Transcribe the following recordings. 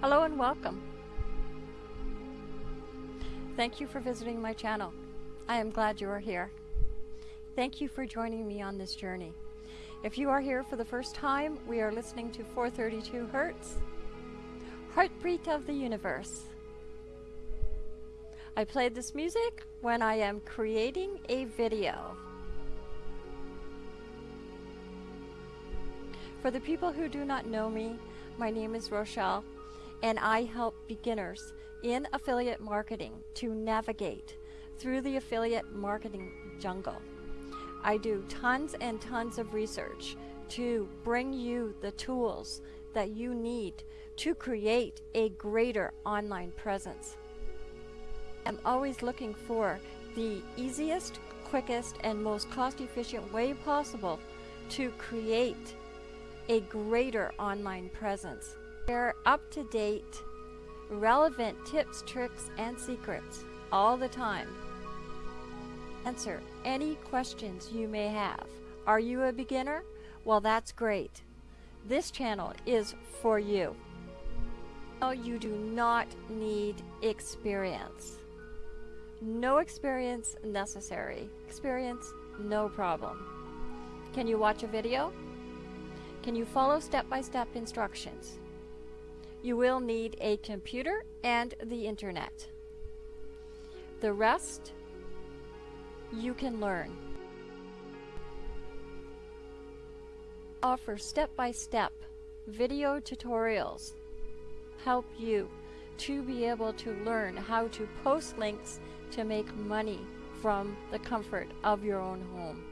Hello and welcome. Thank you for visiting my channel. I am glad you are here. Thank you for joining me on this journey. If you are here for the first time, we are listening to 432 Hertz, Heartbeat of the Universe. I played this music when I am creating a video. For the people who do not know me, my name is Rochelle and I help beginners in affiliate marketing to navigate through the affiliate marketing jungle. I do tons and tons of research to bring you the tools that you need to create a greater online presence. I'm always looking for the easiest, quickest, and most cost-efficient way possible to create a greater online presence. Share up-to-date, relevant tips, tricks, and secrets all the time. Answer any questions you may have. Are you a beginner? Well, that's great. This channel is for you. No, you do not need experience. No experience necessary. Experience, no problem. Can you watch a video? Can you follow step-by-step instructions? You will need a computer and the internet. The rest you can learn. Offer step-by-step video tutorials help you to be able to learn how to post links to make money from the comfort of your own home.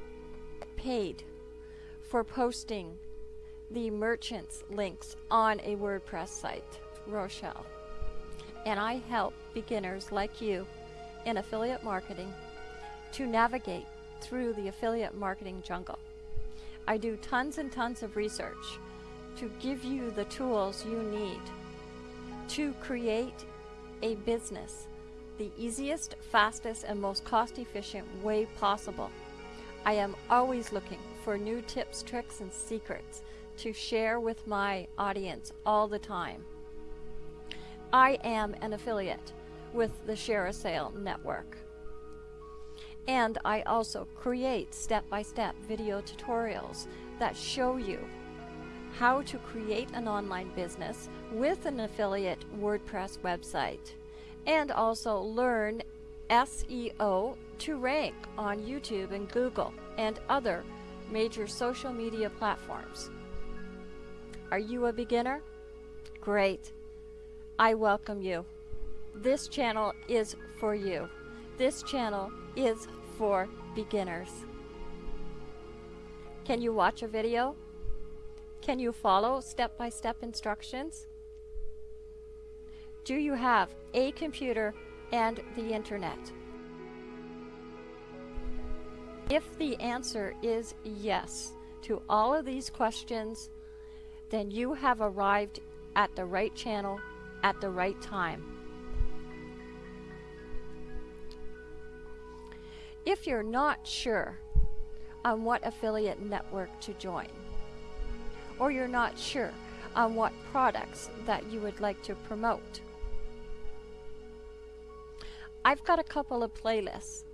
Paid for posting the merchant's links on a WordPress site, Rochelle. And I help beginners like you in affiliate marketing to navigate through the affiliate marketing jungle. I do tons and tons of research to give you the tools you need to create a business the easiest, fastest, and most cost-efficient way possible. I am always looking for new tips, tricks, and secrets to share with my audience all the time. I am an affiliate with the ShareASale network. And I also create step-by-step -step video tutorials that show you how to create an online business with an affiliate WordPress website and also learn SEO to rank on YouTube and Google and other major social media platforms. Are you a beginner? Great. I welcome you. This channel is for you. This channel is for beginners. Can you watch a video? Can you follow step-by-step -step instructions? Do you have a computer and the internet? If the answer is yes to all of these questions, then you have arrived at the right channel at the right time. If you're not sure on what affiliate network to join, or you're not sure on what products that you would like to promote, I've got a couple of playlists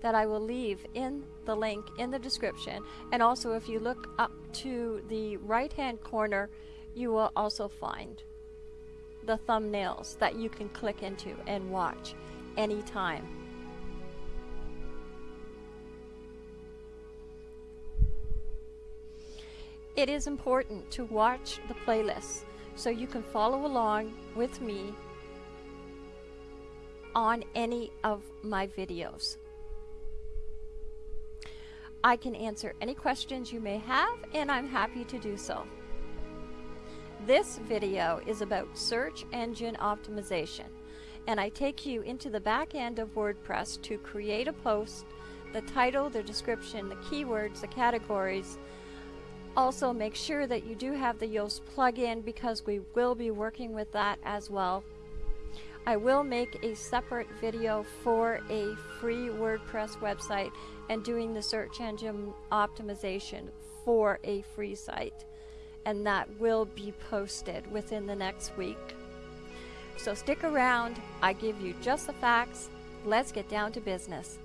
that I will leave in the link in the description and also if you look up to the right hand corner you will also find the thumbnails that you can click into and watch anytime. It is important to watch the playlists so you can follow along with me on any of my videos. I can answer any questions you may have and I'm happy to do so. This video is about search engine optimization and I take you into the back end of WordPress to create a post, the title, the description, the keywords, the categories. Also make sure that you do have the Yoast plugin because we will be working with that as well. I will make a separate video for a free WordPress website and doing the search engine optimization for a free site. And that will be posted within the next week. So stick around. I give you just the facts. Let's get down to business.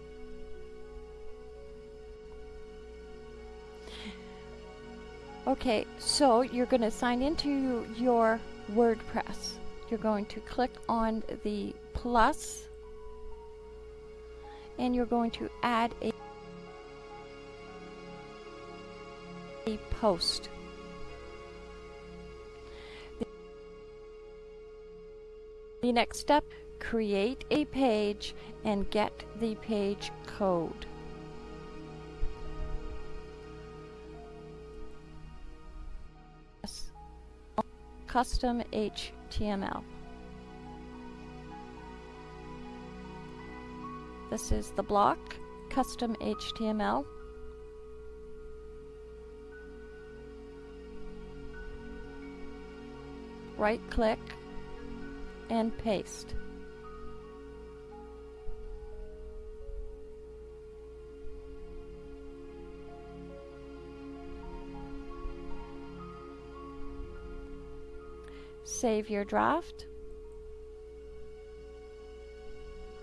Okay, so you're going to sign into your WordPress. You're going to click on the plus and you're going to add a, a post. The next step, create a page and get the page code. custom HTML. This is the block, custom HTML. Right click and paste. Save your draft.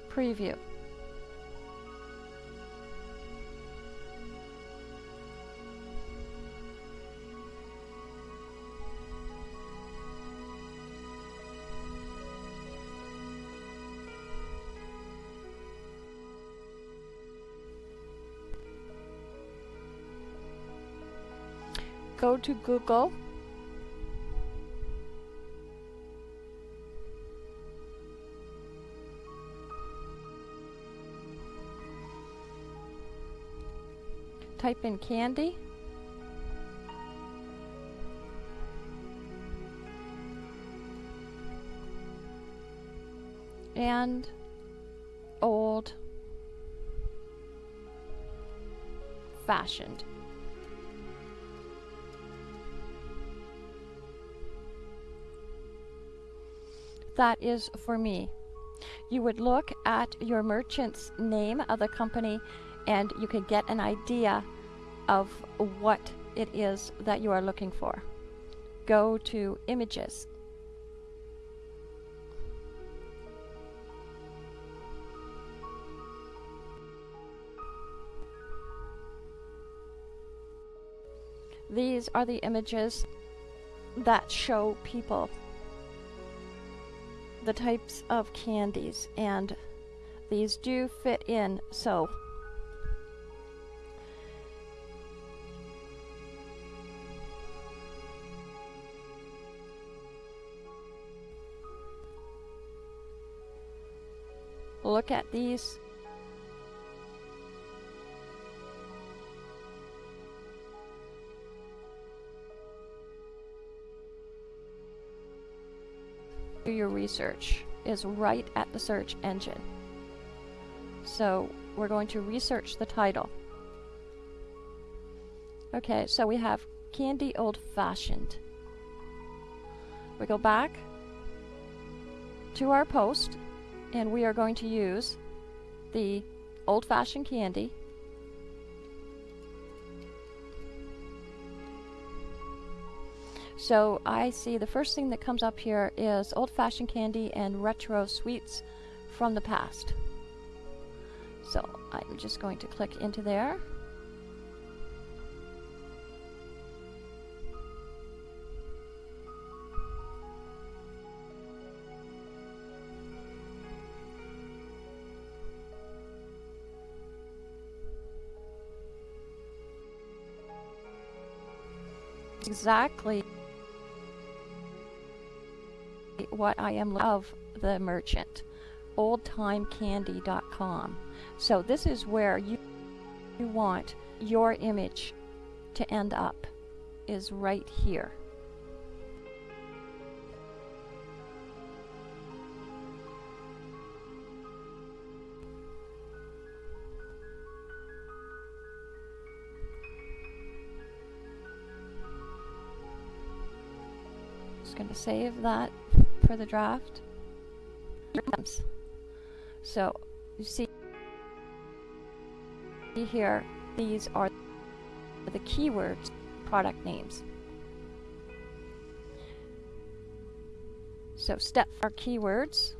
Preview. Go to Google type in candy. And old fashioned. That is for me. You would look at your merchant's name of the company and you can get an idea of what it is that you are looking for. Go to images. These are the images that show people the types of candies and these do fit in so. Look at these do your research is right at the search engine. So we're going to research the title. Okay, so we have Candy Old Fashioned. We go back to our post and we are going to use the old-fashioned candy So I see the first thing that comes up here is old-fashioned candy and retro sweets from the past. So I'm just going to click into there. exactly what I am of the merchant. oldtimecandy.com so this is where you, you want your image to end up is right here. Going to save that for the draft. So you see here, these are the keywords, product names. So step our keywords.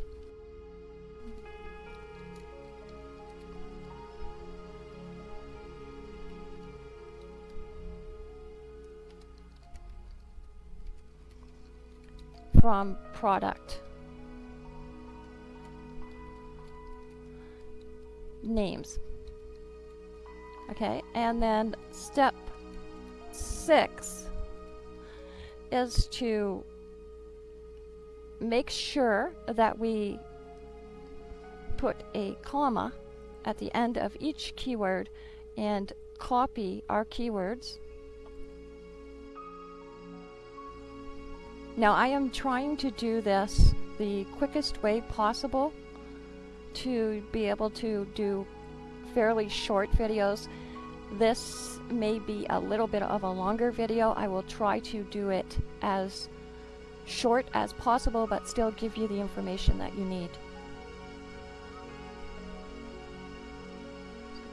From product names. Okay, and then step six is to make sure that we put a comma at the end of each keyword and copy our keywords. Now I am trying to do this the quickest way possible to be able to do fairly short videos. This may be a little bit of a longer video. I will try to do it as short as possible, but still give you the information that you need.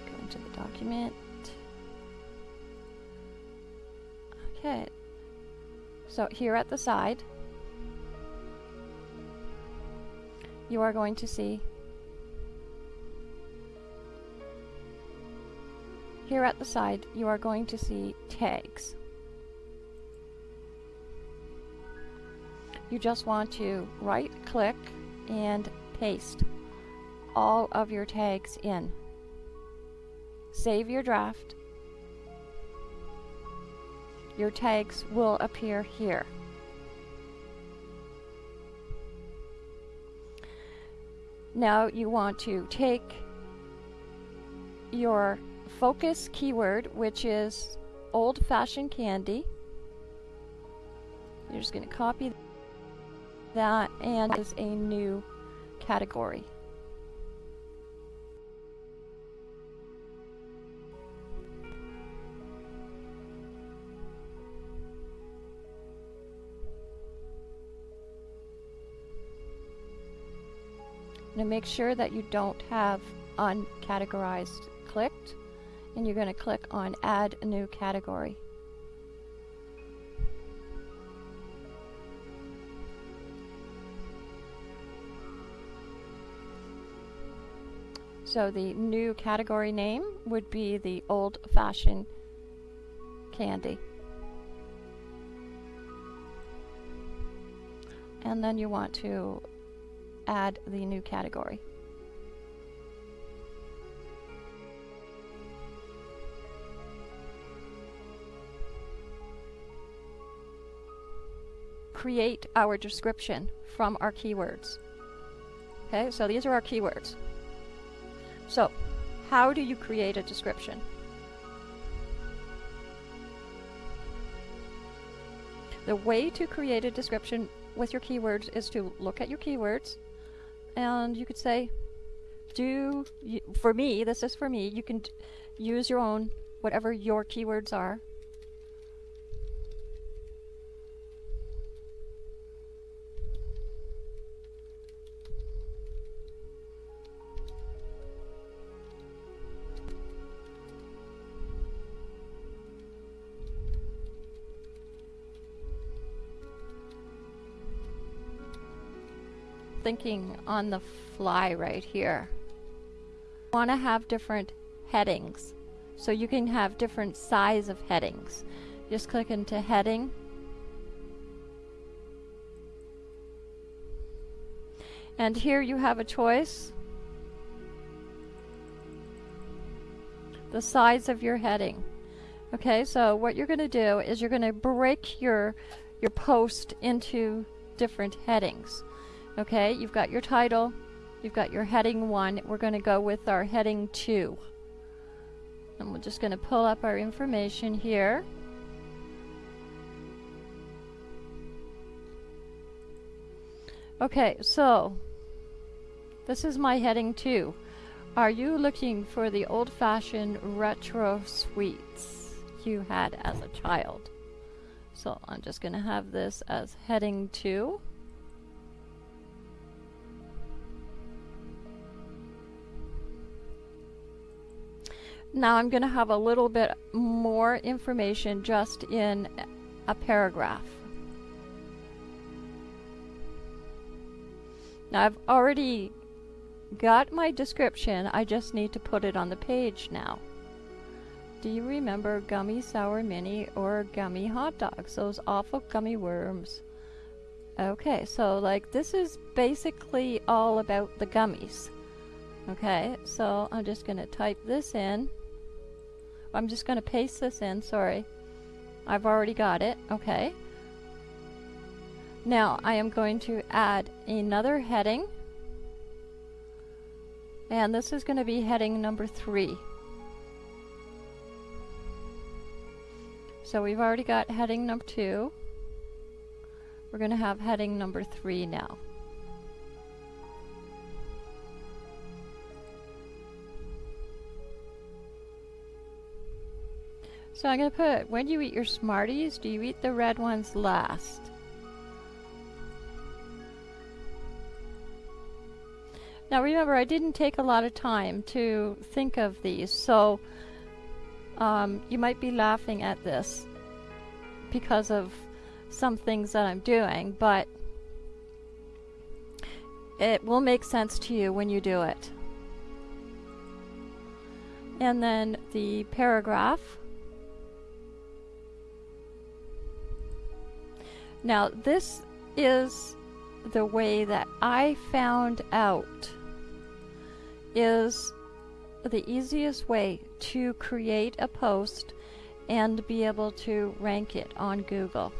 Go into the document. So here at the side, you are going to see Here at the side, you are going to see tags. You just want to right click and paste all of your tags in. Save your draft. Your tags will appear here. Now you want to take your focus keyword, which is old-fashioned candy. You're just going to copy that and is a new category. Now make sure that you don't have uncategorized clicked and you're going to click on add new category. So the new category name would be the old-fashioned candy. And then you want to add the new category. create our description from our keywords. Okay, so these are our keywords. So, how do you create a description? The way to create a description with your keywords is to look at your keywords and you could say, do, for me, this is for me, you can use your own, whatever your keywords are, thinking on the fly right here. want to have different headings. So you can have different size of headings. Just click into heading. And here you have a choice. The size of your heading. Okay, so what you're going to do is you're going to break your your post into different headings. Okay, you've got your title, you've got your heading 1. We're going to go with our heading 2. And we're just going to pull up our information here. Okay, so this is my heading 2. Are you looking for the old-fashioned retro sweets you had as a child? So I'm just going to have this as heading 2. Now I'm going to have a little bit more information just in a paragraph. Now I've already got my description, I just need to put it on the page now. Do you remember gummy sour mini or gummy hot dogs? Those awful gummy worms. Okay, so like this is basically all about the gummies. Okay, so I'm just going to type this in. I'm just going to paste this in, sorry. I've already got it, okay. Now I am going to add another heading. And this is going to be heading number three. So we've already got heading number two. We're going to have heading number three now. So I'm going to put, when you eat your Smarties, do you eat the red ones last? Now remember, I didn't take a lot of time to think of these, so um, you might be laughing at this because of some things that I'm doing, but it will make sense to you when you do it. And then the paragraph. Now this is the way that I found out is the easiest way to create a post and be able to rank it on Google.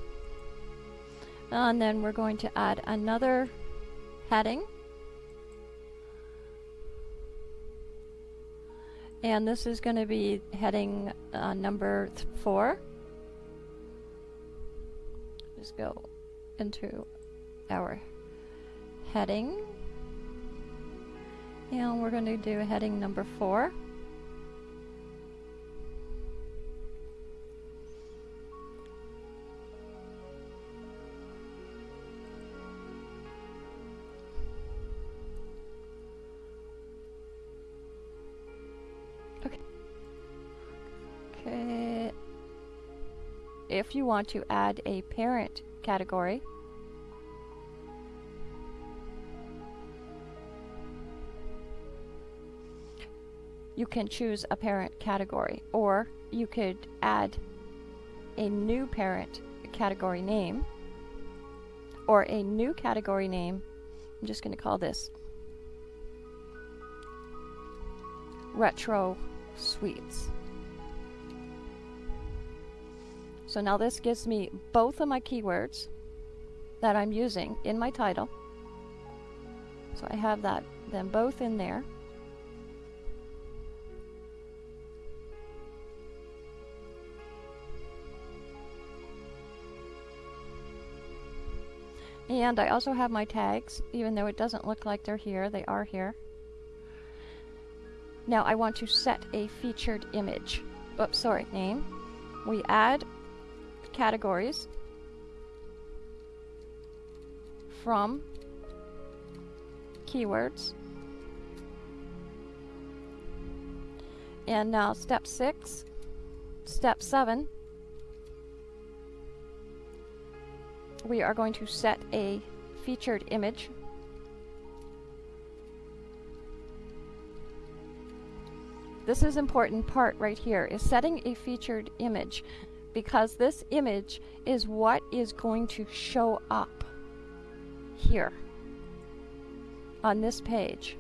And then we're going to add another heading. And this is going to be heading uh, number 4 go into our heading. And we're going to do heading number four. If you want to add a parent category, you can choose a parent category or you could add a new parent category name or a new category name. I'm just going to call this Retro Sweets. So now this gives me both of my keywords that I'm using in my title. So I have that them both in there. And I also have my tags, even though it doesn't look like they're here, they are here. Now I want to set a featured image. Oops, sorry, name. We add categories from keywords. And now step six, step seven, we are going to set a featured image. This is important part right here is setting a featured image because this image is what is going to show up here on this page.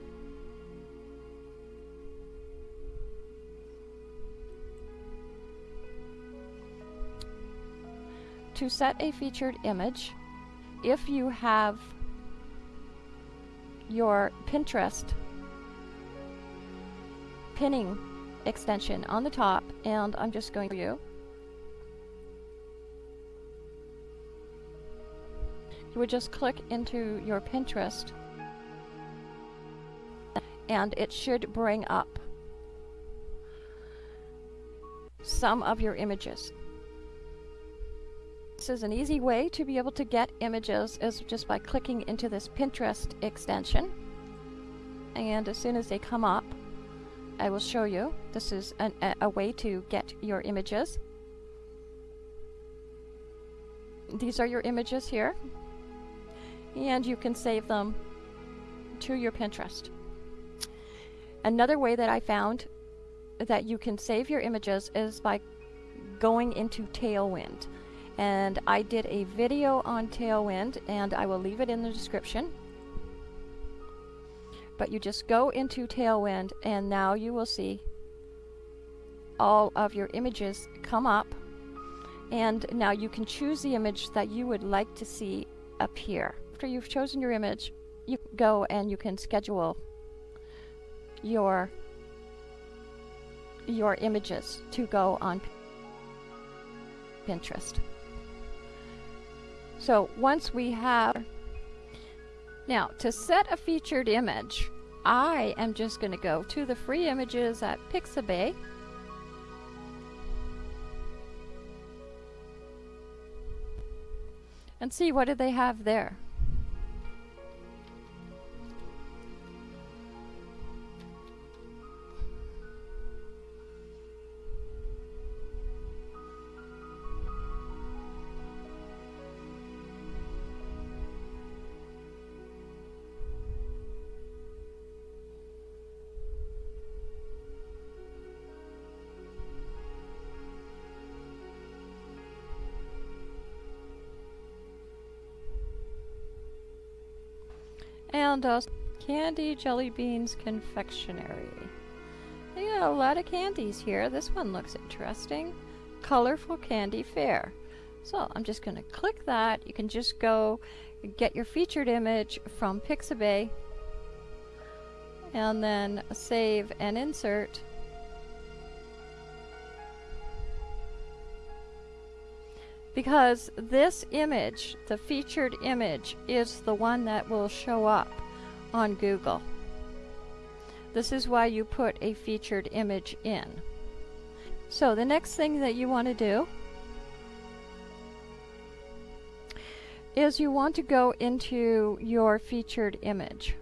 to set a featured image, if you have your Pinterest pinning extension on the top, and I'm just going to you. You would just click into your Pinterest and it should bring up some of your images. This is an easy way to be able to get images is just by clicking into this Pinterest extension. And as soon as they come up, I will show you. This is an, a, a way to get your images. These are your images here. And you can save them to your Pinterest. Another way that I found that you can save your images is by going into Tailwind. And I did a video on Tailwind and I will leave it in the description. But you just go into Tailwind and now you will see all of your images come up. And now you can choose the image that you would like to see appear. After you've chosen your image, you go and you can schedule your your images to go on Pinterest. So once we have now to set a featured image, I am just going to go to the free images at Pixabay. And see what do they have there. Uh, Candy Jelly Beans Confectionery. They got a lot of candies here. This one looks interesting. Colorful Candy Fair. So I'm just going to click that. You can just go get your featured image from Pixabay and then save and insert. because this image, the featured image, is the one that will show up on Google. This is why you put a featured image in. So the next thing that you want to do is you want to go into your featured image.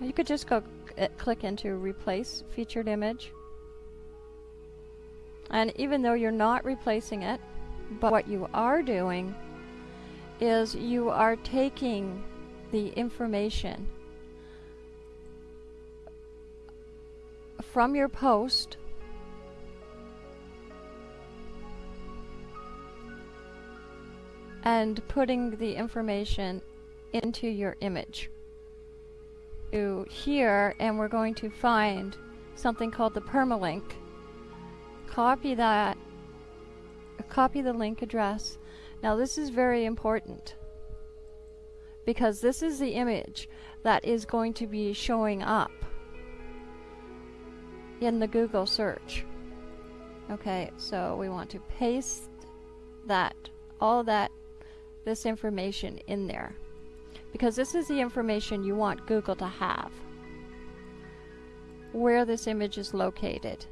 You could just go uh, click into replace featured image and even though you're not replacing it, but what you are doing is you are taking the information from your post and putting the information into your image. To here and we're going to find something called the permalink copy that, copy the link address. Now this is very important because this is the image that is going to be showing up in the Google search. Okay, so we want to paste that, all that, this information in there because this is the information you want Google to have where this image is located.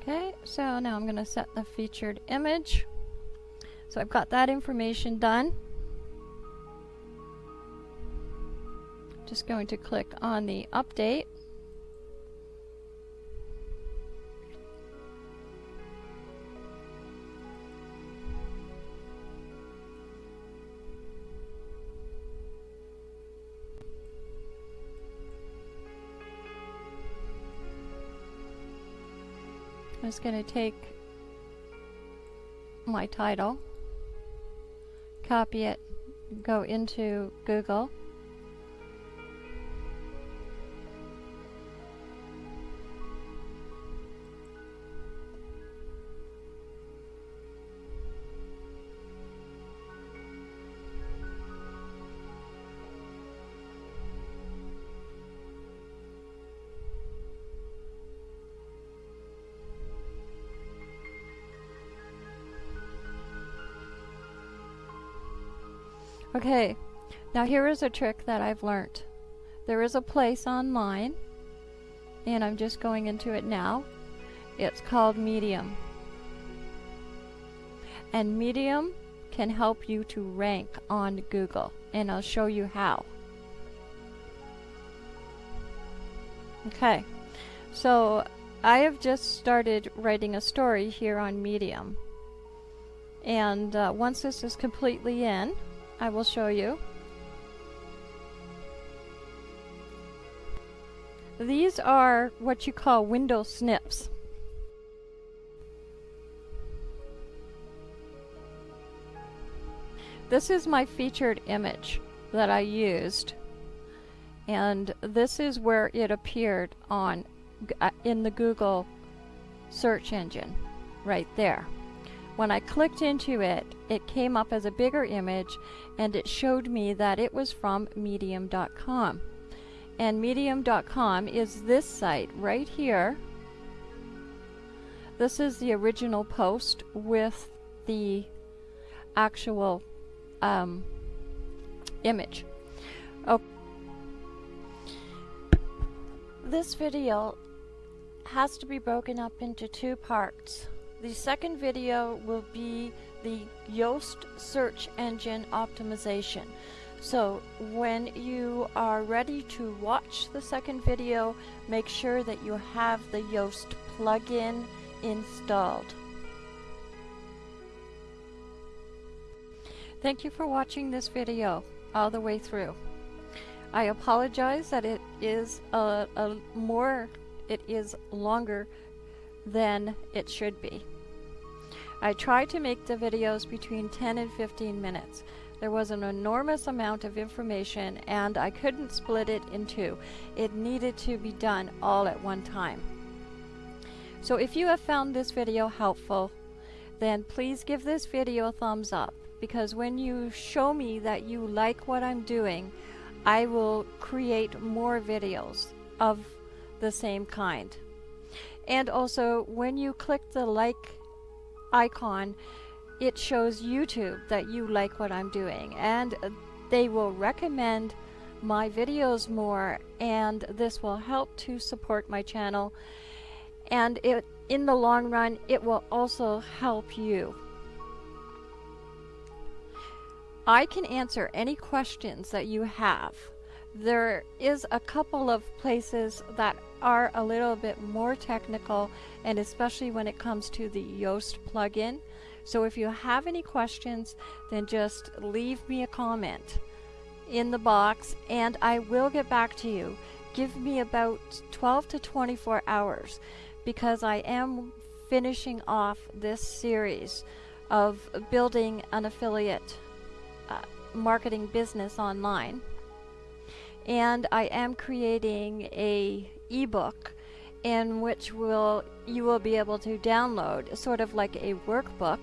Okay, so now I'm going to set the featured image. So I've got that information done. Just going to click on the update. Just going to take my title, copy it, go into Google, Okay, now here is a trick that I've learned. There is a place online, and I'm just going into it now. It's called Medium. And Medium can help you to rank on Google, and I'll show you how. Okay, so I have just started writing a story here on Medium. And uh, once this is completely in, I will show you. These are what you call window snips. This is my featured image that I used and this is where it appeared on uh, in the Google search engine right there. When I clicked into it, it came up as a bigger image and it showed me that it was from medium.com. And medium.com is this site right here. This is the original post with the actual um, image. Okay. This video has to be broken up into two parts. The second video will be the Yoast search engine optimization. So when you are ready to watch the second video, make sure that you have the Yoast plugin installed. Thank you for watching this video all the way through. I apologize that it is a, a more, it is longer than it should be. I try to make the videos between 10 and 15 minutes. There was an enormous amount of information and I couldn't split it in two. It needed to be done all at one time. So if you have found this video helpful, then please give this video a thumbs up because when you show me that you like what I'm doing, I will create more videos of the same kind. And also, when you click the like icon, it shows YouTube that you like what I'm doing. And they will recommend my videos more and this will help to support my channel and it in the long run it will also help you I can answer any questions that you have. There is a couple of places that are a little bit more technical and especially when it comes to the Yoast plugin. So if you have any questions, then just leave me a comment in the box and I will get back to you. Give me about 12 to 24 hours because I am finishing off this series of building an affiliate uh, marketing business online. And I am creating a ebook in which will you will be able to download sort of like a workbook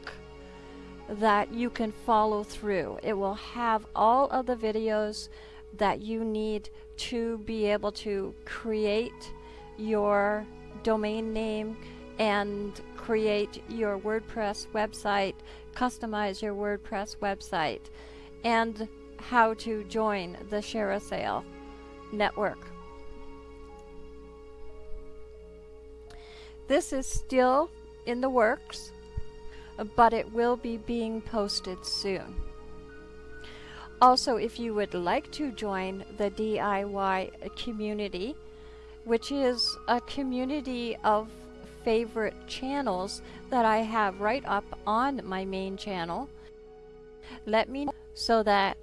that you can follow through. It will have all of the videos that you need to be able to create your domain name and create your WordPress website, customize your WordPress website and how to join the ShareASale network. This is still in the works, but it will be being posted soon. Also, if you would like to join the DIY community, which is a community of favorite channels that I have right up on my main channel, let me know so that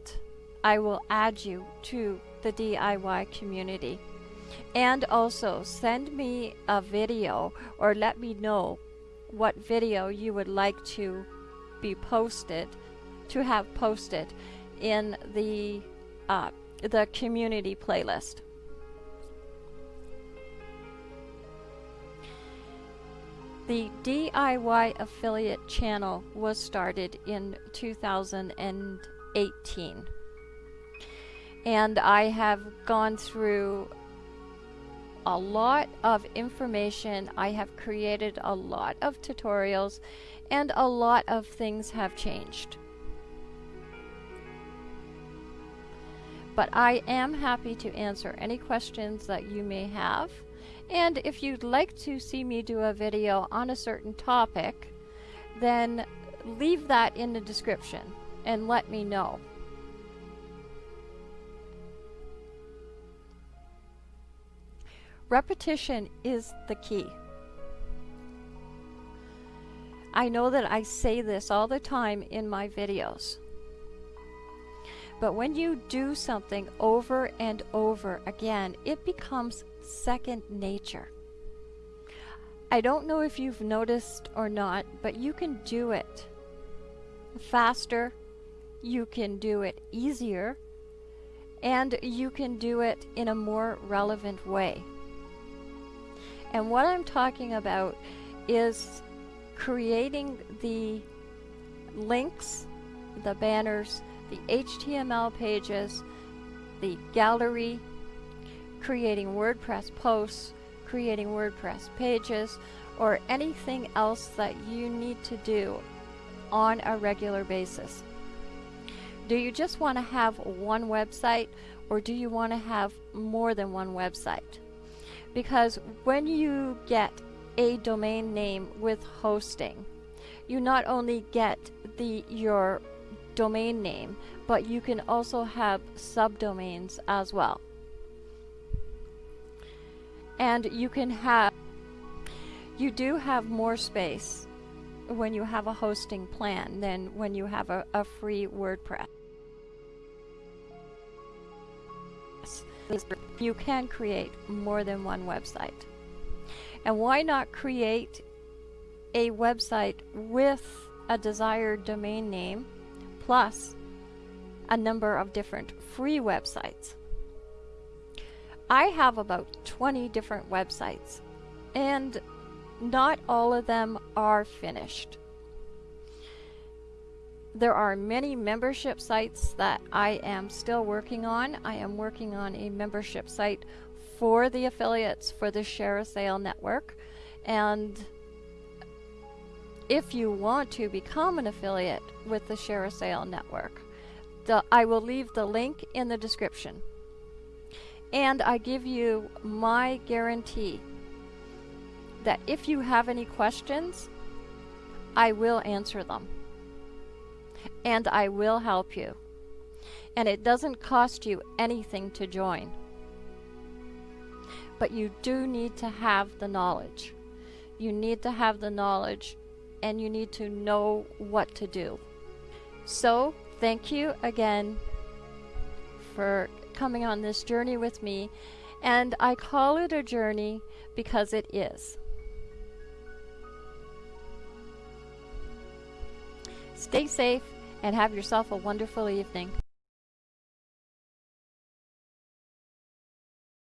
I will add you to the DIY community. And also send me a video or let me know what video you would like to be posted, to have posted in the, uh, the community playlist. The DIY affiliate channel was started in 2000 and I have gone through a lot of information. I have created a lot of tutorials and a lot of things have changed. But I am happy to answer any questions that you may have. And if you'd like to see me do a video on a certain topic, then leave that in the description and let me know. Repetition is the key. I know that I say this all the time in my videos. But when you do something over and over again, it becomes second nature. I don't know if you've noticed or not, but you can do it faster, you can do it easier, and you can do it in a more relevant way. And what I'm talking about is creating the links, the banners, the HTML pages, the gallery, creating WordPress posts, creating WordPress pages, or anything else that you need to do on a regular basis. Do you just want to have one website or do you want to have more than one website? Because when you get a domain name with hosting, you not only get the your domain name, but you can also have subdomains as well. And you can have, you do have more space when you have a hosting plan than when you have a, a free WordPress. You can create more than one website. And why not create a website with a desired domain name plus a number of different free websites. I have about 20 different websites and not all of them are finished. There are many membership sites that I am still working on. I am working on a membership site for the affiliates for the ShareASale network and if you want to become an affiliate with the ShareASale network, the, I will leave the link in the description. And I give you my guarantee that if you have any questions, I will answer them. And I will help you. And it doesn't cost you anything to join. But you do need to have the knowledge. You need to have the knowledge and you need to know what to do. So, thank you again for coming on this journey with me, and I call it a journey because it is. Stay safe and have yourself a wonderful evening.